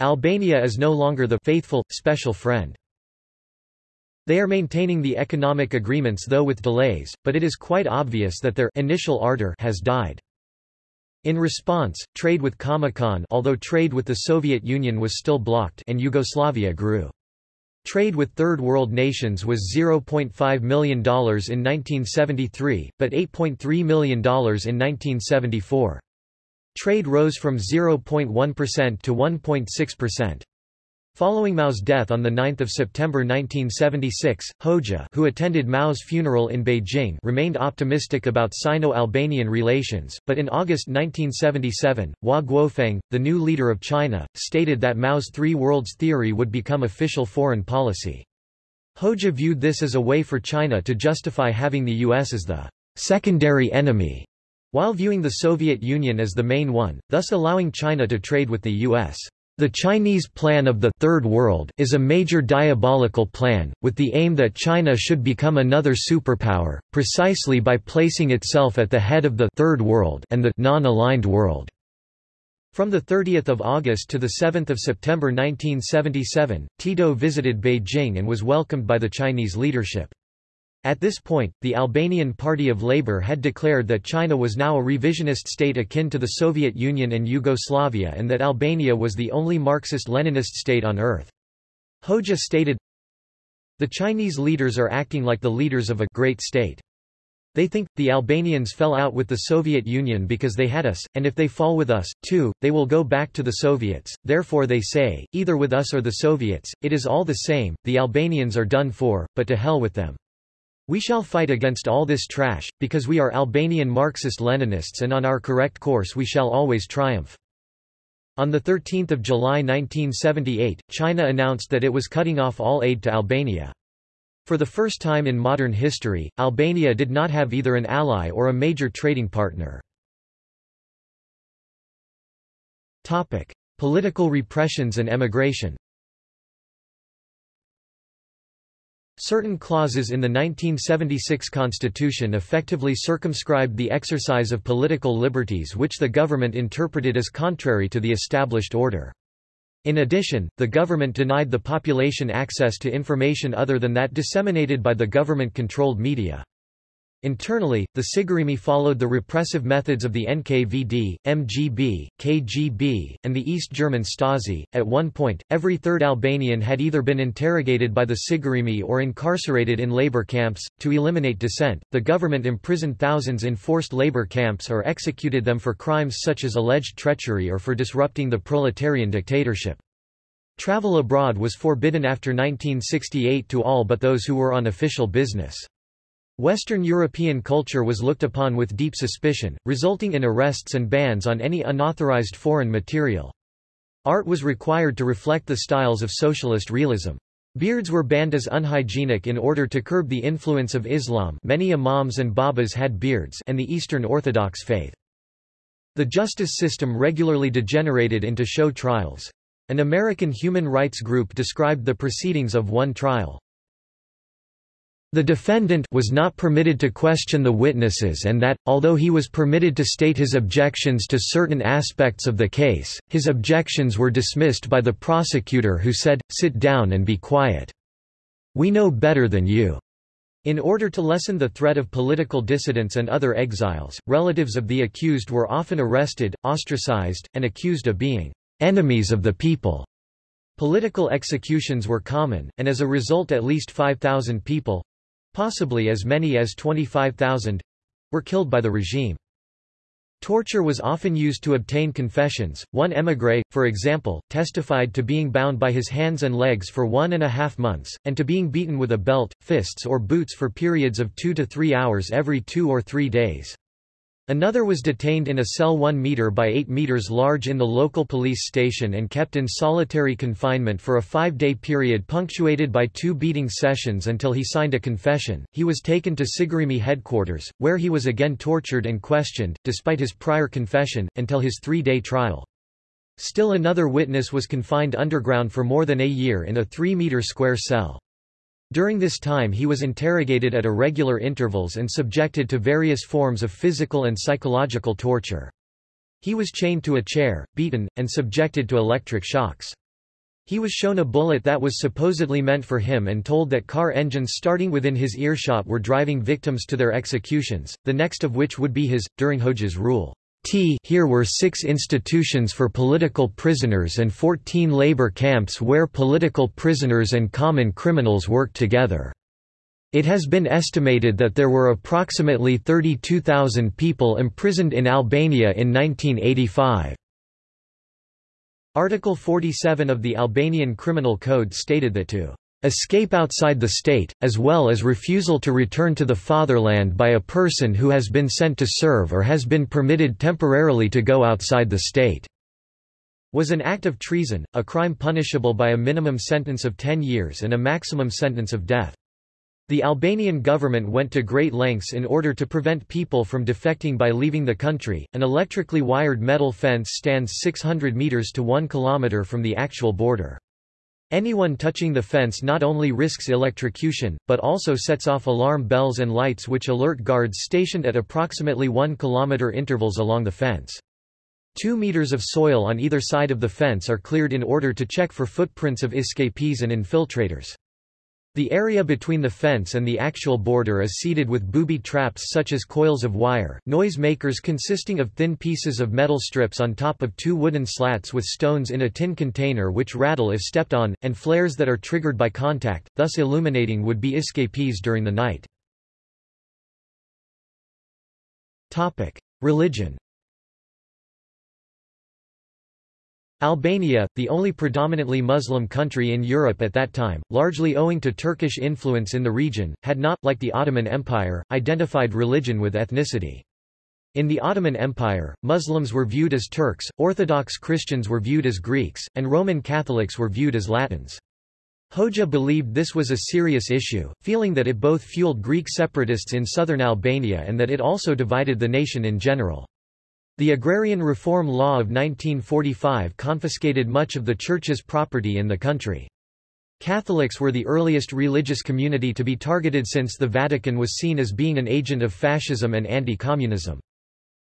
Albania is no longer the faithful, special friend. They are maintaining the economic agreements though with delays, but it is quite obvious that their initial ardor has died. In response, trade with Comecon although trade with the Soviet Union was still blocked and Yugoslavia grew. Trade with Third World nations was $0.5 million in 1973, but $8.3 million in 1974. Trade rose from 0.1% to 1.6%. Following Mao's death on 9 September 1976, Hoxha who attended Mao's funeral in Beijing remained optimistic about Sino-Albanian relations, but in August 1977, Hua Guofeng, the new leader of China, stated that Mao's Three Worlds theory would become official foreign policy. Hoxha viewed this as a way for China to justify having the U.S. as the secondary enemy, while viewing the Soviet Union as the main one, thus allowing China to trade with the U.S. The Chinese plan of the Third World is a major diabolical plan, with the aim that China should become another superpower, precisely by placing itself at the head of the Third World and the non-aligned world. From 30 August to 7 September 1977, Tito visited Beijing and was welcomed by the Chinese leadership. At this point, the Albanian Party of Labour had declared that China was now a revisionist state akin to the Soviet Union and Yugoslavia and that Albania was the only Marxist-Leninist state on earth. Hoxha stated, The Chinese leaders are acting like the leaders of a great state. They think, the Albanians fell out with the Soviet Union because they had us, and if they fall with us, too, they will go back to the Soviets, therefore they say, either with us or the Soviets, it is all the same, the Albanians are done for, but to hell with them. We shall fight against all this trash, because we are Albanian Marxist-Leninists and on our correct course we shall always triumph. On 13 July 1978, China announced that it was cutting off all aid to Albania. For the first time in modern history, Albania did not have either an ally or a major trading partner. Topic. Political repressions and emigration Certain clauses in the 1976 constitution effectively circumscribed the exercise of political liberties which the government interpreted as contrary to the established order. In addition, the government denied the population access to information other than that disseminated by the government-controlled media. Internally, the Sigurimi followed the repressive methods of the NKVD, MGB, KGB, and the East German Stasi. At one point, every third Albanian had either been interrogated by the Sigurimi or incarcerated in labor camps. To eliminate dissent, the government imprisoned thousands in forced labor camps or executed them for crimes such as alleged treachery or for disrupting the proletarian dictatorship. Travel abroad was forbidden after 1968 to all but those who were on official business. Western European culture was looked upon with deep suspicion, resulting in arrests and bans on any unauthorized foreign material. Art was required to reflect the styles of socialist realism. Beards were banned as unhygienic in order to curb the influence of Islam many imams and babas had beards and the Eastern Orthodox faith. The justice system regularly degenerated into show trials. An American human rights group described the proceedings of one trial, the defendant was not permitted to question the witnesses and that, although he was permitted to state his objections to certain aspects of the case, his objections were dismissed by the prosecutor who said, sit down and be quiet. We know better than you. In order to lessen the threat of political dissidents and other exiles, relatives of the accused were often arrested, ostracized, and accused of being enemies of the people. Political executions were common, and as a result at least 5,000 people, Possibly as many as 25,000 were killed by the regime. Torture was often used to obtain confessions. One émigré, for example, testified to being bound by his hands and legs for one and a half months, and to being beaten with a belt, fists or boots for periods of two to three hours every two or three days. Another was detained in a cell 1 meter by 8 meters large in the local police station and kept in solitary confinement for a five-day period punctuated by two beating sessions until he signed a confession. He was taken to Sigurimi headquarters, where he was again tortured and questioned, despite his prior confession, until his three-day trial. Still another witness was confined underground for more than a year in a 3-meter square cell. During this time he was interrogated at irregular intervals and subjected to various forms of physical and psychological torture. He was chained to a chair, beaten, and subjected to electric shocks. He was shown a bullet that was supposedly meant for him and told that car engines starting within his earshot were driving victims to their executions, the next of which would be his, during Hoxha's rule. T here were six institutions for political prisoners and 14 labor camps where political prisoners and common criminals worked together. It has been estimated that there were approximately 32,000 people imprisoned in Albania in 1985. Article 47 of the Albanian Criminal Code stated that to escape outside the state, as well as refusal to return to the fatherland by a person who has been sent to serve or has been permitted temporarily to go outside the state, was an act of treason, a crime punishable by a minimum sentence of 10 years and a maximum sentence of death. The Albanian government went to great lengths in order to prevent people from defecting by leaving the country. An electrically wired metal fence stands 600 meters to 1 kilometer from the actual border. Anyone touching the fence not only risks electrocution, but also sets off alarm bells and lights which alert guards stationed at approximately 1 km intervals along the fence. Two meters of soil on either side of the fence are cleared in order to check for footprints of escapees and infiltrators. The area between the fence and the actual border is seeded with booby traps such as coils of wire, noise makers consisting of thin pieces of metal strips on top of two wooden slats with stones in a tin container which rattle if stepped on, and flares that are triggered by contact, thus illuminating would-be escapees during the night. Religion Albania, the only predominantly Muslim country in Europe at that time, largely owing to Turkish influence in the region, had not, like the Ottoman Empire, identified religion with ethnicity. In the Ottoman Empire, Muslims were viewed as Turks, Orthodox Christians were viewed as Greeks, and Roman Catholics were viewed as Latins. Hoxha believed this was a serious issue, feeling that it both fueled Greek separatists in southern Albania and that it also divided the nation in general. The Agrarian Reform Law of 1945 confiscated much of the Church's property in the country. Catholics were the earliest religious community to be targeted since the Vatican was seen as being an agent of fascism and anti-communism.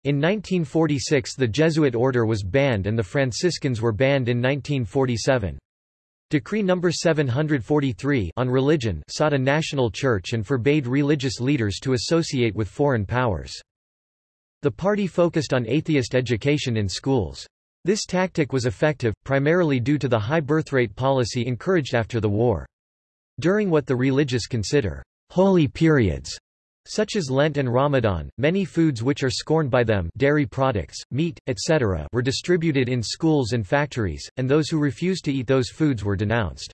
In 1946 the Jesuit order was banned and the Franciscans were banned in 1947. Decree No. 743 on religion sought a national church and forbade religious leaders to associate with foreign powers. The party focused on atheist education in schools. This tactic was effective, primarily due to the high birthrate policy encouraged after the war. During what the religious consider holy periods, such as Lent and Ramadan, many foods which are scorned by them dairy products, meat, etc. were distributed in schools and factories, and those who refused to eat those foods were denounced.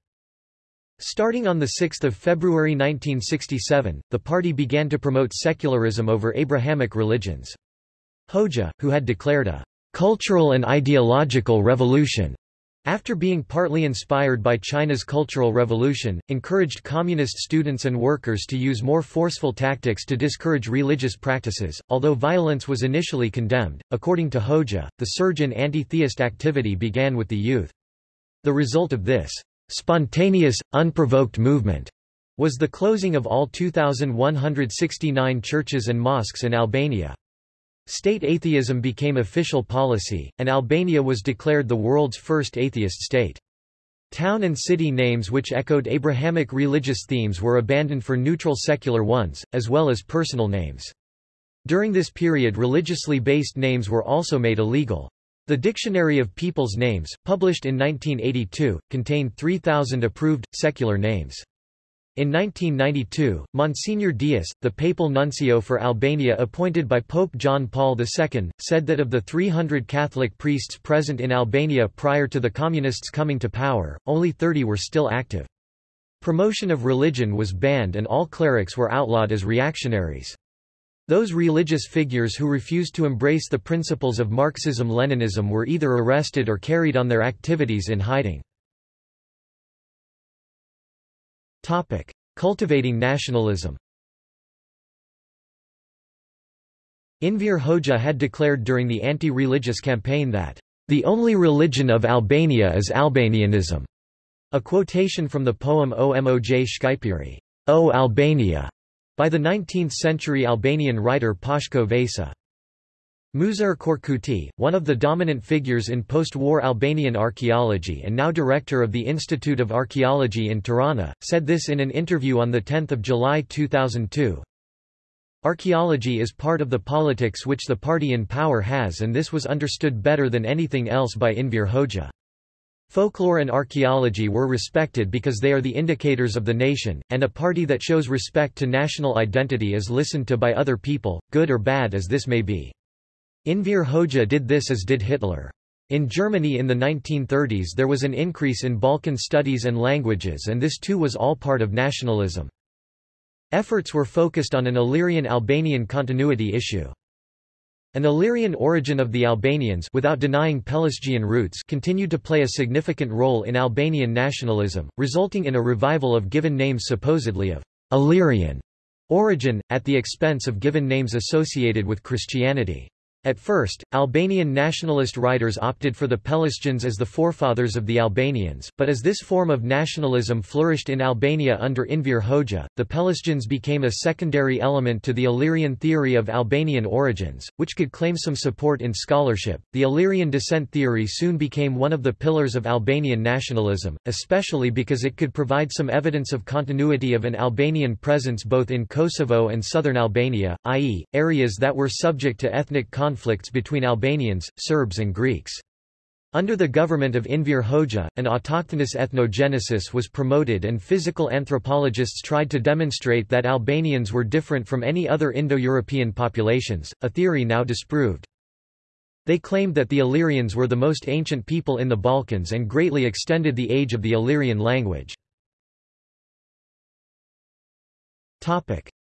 Starting on 6 February 1967, the party began to promote secularism over Abrahamic religions. Hoxha, who had declared a cultural and ideological revolution after being partly inspired by China's Cultural Revolution, encouraged communist students and workers to use more forceful tactics to discourage religious practices. Although violence was initially condemned, according to Hoxha, the surge in anti-theist activity began with the youth. The result of this spontaneous, unprovoked movement was the closing of all 2,169 churches and mosques in Albania. State atheism became official policy, and Albania was declared the world's first atheist state. Town and city names which echoed Abrahamic religious themes were abandoned for neutral secular ones, as well as personal names. During this period religiously based names were also made illegal. The Dictionary of People's Names, published in 1982, contained 3,000 approved, secular names. In 1992, Monsignor Dias, the papal nuncio for Albania appointed by Pope John Paul II, said that of the 300 Catholic priests present in Albania prior to the Communists coming to power, only 30 were still active. Promotion of religion was banned and all clerics were outlawed as reactionaries. Those religious figures who refused to embrace the principles of Marxism-Leninism were either arrested or carried on their activities in hiding. Cultivating nationalism Enver Hoxha had declared during the anti-religious campaign that, "...the only religion of Albania is Albanianism." A quotation from the poem Omoj Shqipëri, O Albania, by the 19th-century Albanian writer Pashko Vasa. Muzafer Korkuti, one of the dominant figures in post-war Albanian archaeology and now director of the Institute of Archaeology in Tirana, said this in an interview on 10 July 2002. Archaeology is part of the politics which the party in power has and this was understood better than anything else by Enver Hoxha. Folklore and archaeology were respected because they are the indicators of the nation, and a party that shows respect to national identity is listened to by other people, good or bad as this may be. Enver Hoxha did this as did Hitler. In Germany in the 1930s there was an increase in Balkan studies and languages and this too was all part of nationalism. Efforts were focused on an Illyrian-Albanian continuity issue. An Illyrian origin of the Albanians without denying Pelasgian roots continued to play a significant role in Albanian nationalism, resulting in a revival of given names supposedly of Illyrian origin, at the expense of given names associated with Christianity. At first, Albanian nationalist writers opted for the Pelasgians as the forefathers of the Albanians, but as this form of nationalism flourished in Albania under Enver Hoxha, the Pelasgians became a secondary element to the Illyrian theory of Albanian origins, which could claim some support in scholarship. The Illyrian descent theory soon became one of the pillars of Albanian nationalism, especially because it could provide some evidence of continuity of an Albanian presence both in Kosovo and southern Albania, i.e., areas that were subject to ethnic conflicts between Albanians, Serbs and Greeks. Under the government of Enver Hoxha, an autochthonous ethnogenesis was promoted and physical anthropologists tried to demonstrate that Albanians were different from any other Indo-European populations, a theory now disproved. They claimed that the Illyrians were the most ancient people in the Balkans and greatly extended the age of the Illyrian language.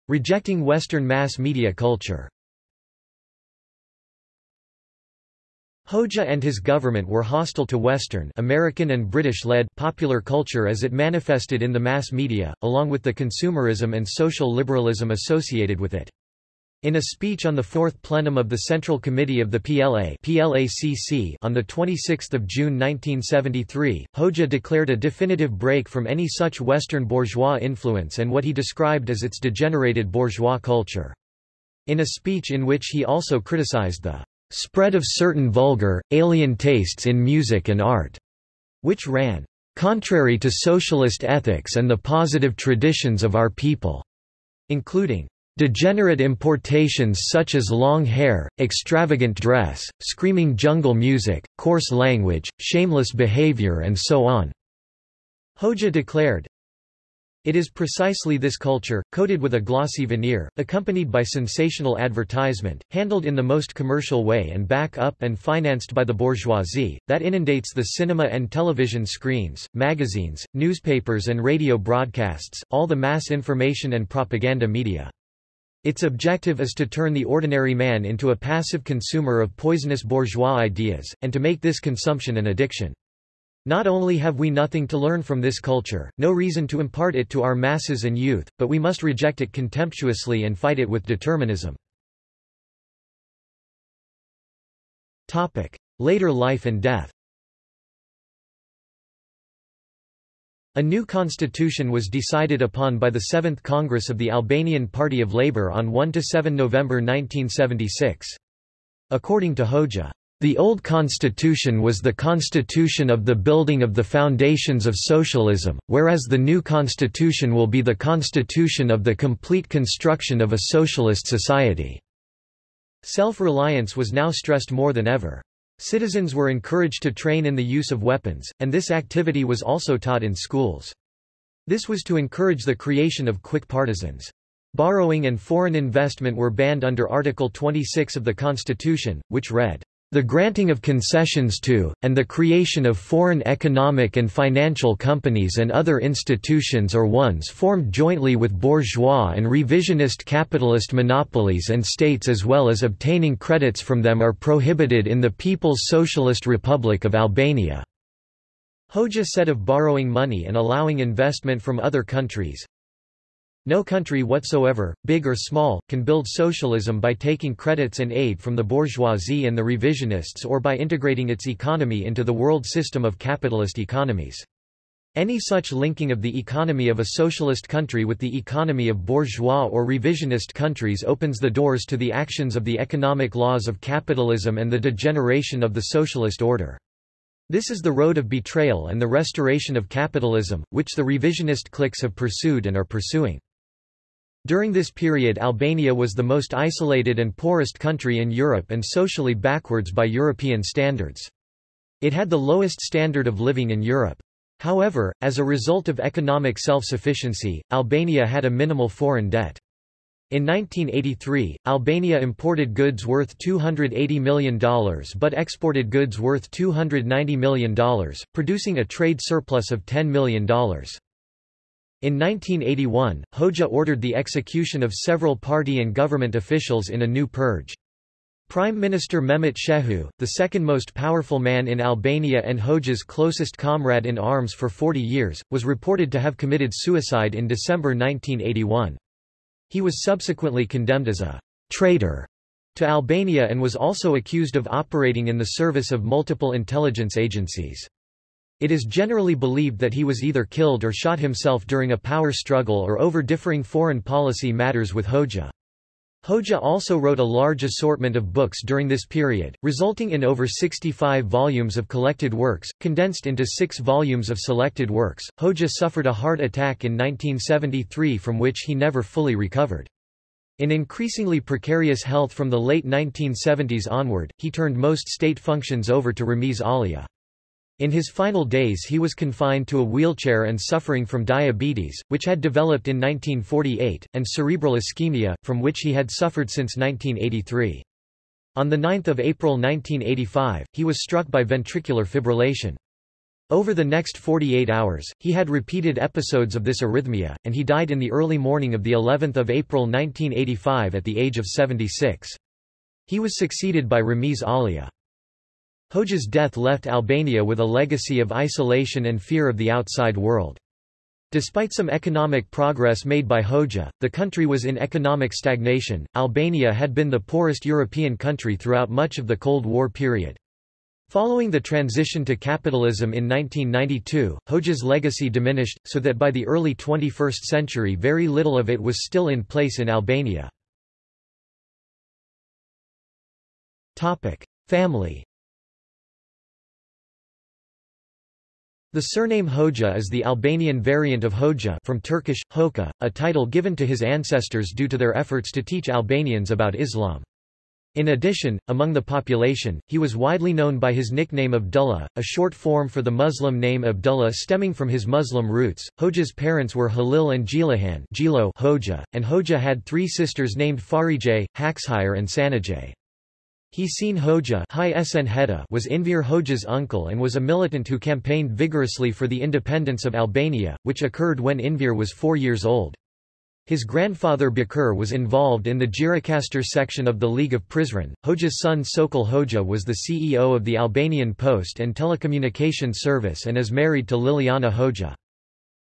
Rejecting Western mass media culture Hoxha and his government were hostile to Western American and British-led popular culture as it manifested in the mass media, along with the consumerism and social liberalism associated with it. In a speech on the fourth plenum of the Central Committee of the PLA PLACC on 26 June 1973, Hoxha declared a definitive break from any such Western bourgeois influence and what he described as its degenerated bourgeois culture. In a speech in which he also criticized the spread of certain vulgar, alien tastes in music and art, which ran contrary to socialist ethics and the positive traditions of our people, including degenerate importations such as long hair, extravagant dress, screaming jungle music, coarse language, shameless behavior and so on. Hoxha declared, it is precisely this culture, coated with a glossy veneer, accompanied by sensational advertisement, handled in the most commercial way and back up and financed by the bourgeoisie, that inundates the cinema and television screens, magazines, newspapers and radio broadcasts, all the mass information and propaganda media. Its objective is to turn the ordinary man into a passive consumer of poisonous bourgeois ideas, and to make this consumption an addiction. Not only have we nothing to learn from this culture, no reason to impart it to our masses and youth, but we must reject it contemptuously and fight it with determinism. Topic. Later life and death A new constitution was decided upon by the Seventh Congress of the Albanian Party of Labour on 1–7 November 1976. According to Hoxha, the old constitution was the constitution of the building of the foundations of socialism, whereas the new constitution will be the constitution of the complete construction of a socialist society. Self-reliance was now stressed more than ever. Citizens were encouraged to train in the use of weapons, and this activity was also taught in schools. This was to encourage the creation of quick partisans. Borrowing and foreign investment were banned under Article 26 of the Constitution, which read, The granting of concessions to, and the creation of foreign economic and financial companies and other institutions or ones formed jointly with bourgeois and revisionist capitalist monopolies and states as well as obtaining credits from them are prohibited in the People's Socialist Republic of Albania." Hoxha said of borrowing money and allowing investment from other countries, no country whatsoever, big or small, can build socialism by taking credits and aid from the bourgeoisie and the revisionists or by integrating its economy into the world system of capitalist economies. Any such linking of the economy of a socialist country with the economy of bourgeois or revisionist countries opens the doors to the actions of the economic laws of capitalism and the degeneration of the socialist order. This is the road of betrayal and the restoration of capitalism, which the revisionist cliques have pursued and are pursuing. During this period Albania was the most isolated and poorest country in Europe and socially backwards by European standards. It had the lowest standard of living in Europe. However, as a result of economic self-sufficiency, Albania had a minimal foreign debt. In 1983, Albania imported goods worth $280 million but exported goods worth $290 million, producing a trade surplus of $10 million. In 1981, Hoxha ordered the execution of several party and government officials in a new purge. Prime Minister Mehmet Shehu, the second most powerful man in Albania and Hoxha's closest comrade in arms for 40 years, was reported to have committed suicide in December 1981. He was subsequently condemned as a traitor to Albania and was also accused of operating in the service of multiple intelligence agencies. It is generally believed that he was either killed or shot himself during a power struggle or over differing foreign policy matters with Hoxha. Hoxha also wrote a large assortment of books during this period, resulting in over 65 volumes of collected works, condensed into six volumes of selected works. Hoxha suffered a heart attack in 1973 from which he never fully recovered. In increasingly precarious health from the late 1970s onward, he turned most state functions over to Ramiz Alia. In his final days he was confined to a wheelchair and suffering from diabetes, which had developed in 1948, and cerebral ischemia, from which he had suffered since 1983. On 9 April 1985, he was struck by ventricular fibrillation. Over the next 48 hours, he had repeated episodes of this arrhythmia, and he died in the early morning of the 11th of April 1985 at the age of 76. He was succeeded by Ramiz Alia. Hoxha's death left Albania with a legacy of isolation and fear of the outside world. Despite some economic progress made by Hoxha, the country was in economic stagnation. Albania had been the poorest European country throughout much of the Cold War period. Following the transition to capitalism in 1992, Hoxha's legacy diminished, so that by the early 21st century very little of it was still in place in Albania. Family The surname Hoxha is the Albanian variant of Hoxha from Turkish, Hoka, a title given to his ancestors due to their efforts to teach Albanians about Islam. In addition, among the population, he was widely known by his nickname Abdullah, a short form for the Muslim name Abdullah stemming from his Muslim roots. Hoxha's parents were Halil and Gjylihan Hoxha, and Hoxha had three sisters named Fahrije, Haxhire and Sanije. Hysen Hoxha was Enver Hoxha's uncle and was a militant who campaigned vigorously for the independence of Albania, which occurred when Enver was four years old. His grandfather Beqir was involved in the Gjirokastër section of the League of Prizren. Hoxha's son Sokol Hoxha was the CEO of the Albanian Post and Telecommunication Service and is married to Liliana Hoxha.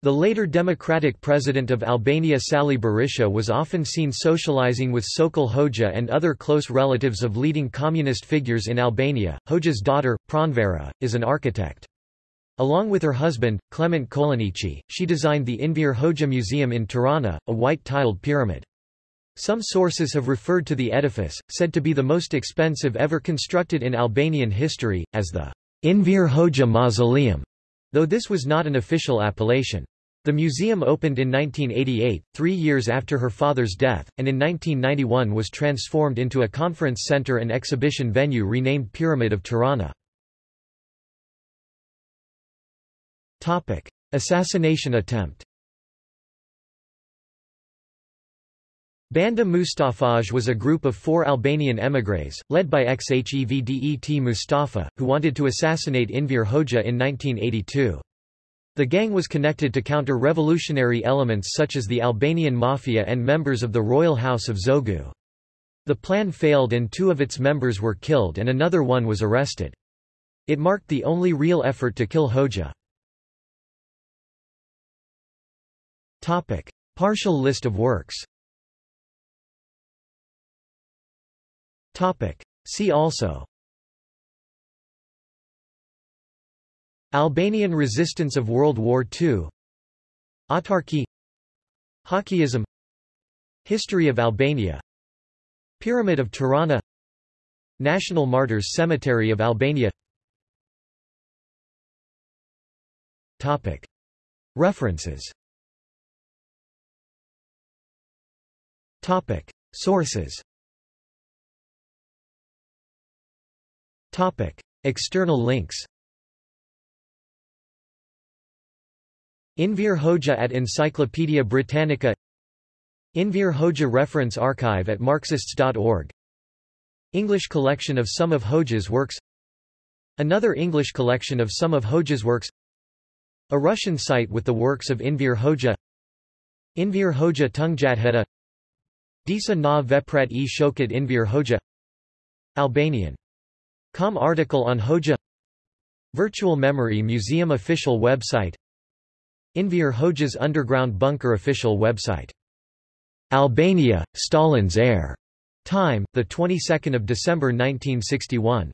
The later democratic president of Albania Sali Berisha was often seen socializing with Sokol Hoxha and other close relatives of leading communist figures in Albania. Hoxha's daughter, Pranvera, is an architect. Along with her husband, Klement Kolaneci, she designed the Enver Hoxha Museum in Tirana, a white-tiled pyramid. Some sources have referred to the edifice, said to be the most expensive ever constructed in Albanian history, as the Enver Hoxha Mausoleum though this was not an official appellation. The museum opened in 1988, three years after her father's death, and in 1991 was transformed into a conference center and exhibition venue renamed Pyramid of Tirana. Assassination attempt Banda Mustafaj was a group of four Albanian émigrés, led by Xhevdet Mustafa, who wanted to assassinate Enver Hoxha in 1982. The gang was connected to counter-revolutionary elements such as the Albanian Mafia and members of the royal house of Zogu. The plan failed and two of its members were killed and another one was arrested. It marked the only real effort to kill Hoxha. Partial list of works See also Albanian resistance of World War II Autarky. Hoxhaism History of Albania. Pyramid of Tirana. National Martyrs Cemetery of Albania. Topic. References. Topic. Sources. Topic. External links Enver Hoxha at Encyclopædia Britannica Enver Hoxha Reference Archive at Marxists.org English collection of some of Hoxha's works Another English collection of some of Hoxha's works A Russian site with the works of Enver Hoxha Enver Hoxha Tungjadheta Disa na vepret e shokat Enver Hoxha Albanian. Com article on Hoxha. Virtual Memory Museum official website Enver Hoxha's Underground Bunker official website Albania, Stalin's heir. Time, the 22nd of December 1961.